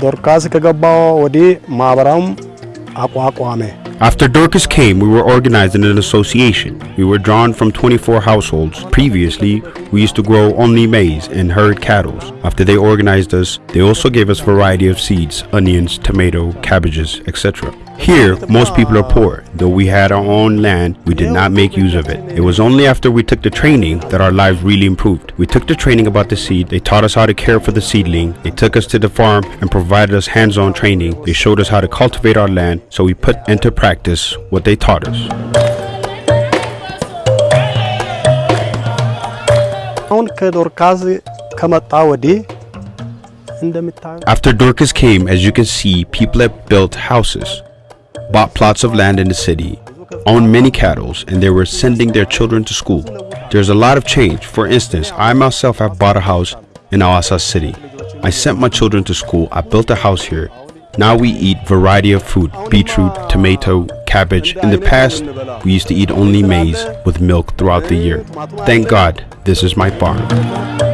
ዶርካስ ከገባው ወዲህ ማህበራውም አቋቋመ። After Dorcas came, we were organized in an association. We were drawn from 24 households. Previously, we used to grow only maize and herd cattle. After they organized us, they also gave us variety of seeds, onions, tomato, cabbages, etc. Here, most people are poor. Though we had our own land, we did not make use of it. It was only after we took the training that our lives really improved. We took the training about the seed, they taught us how to care for the seedling, they took us to the farm and provided us hands-on training. They showed us how to cultivate our land, so we put into practice practice what they taught us. After Dorcas came, as you can see, people had built houses, bought plots of land in the city, owned many cattle, and they were sending their children to school. There's a lot of change. For instance, I myself have bought a house in Awasa City. I sent my children to school. I built a house here. Now we eat variety of food, oh, beetroot, tomato, cabbage. In the past, we used to eat only maize with milk throughout the year. Thank God, this is my farm.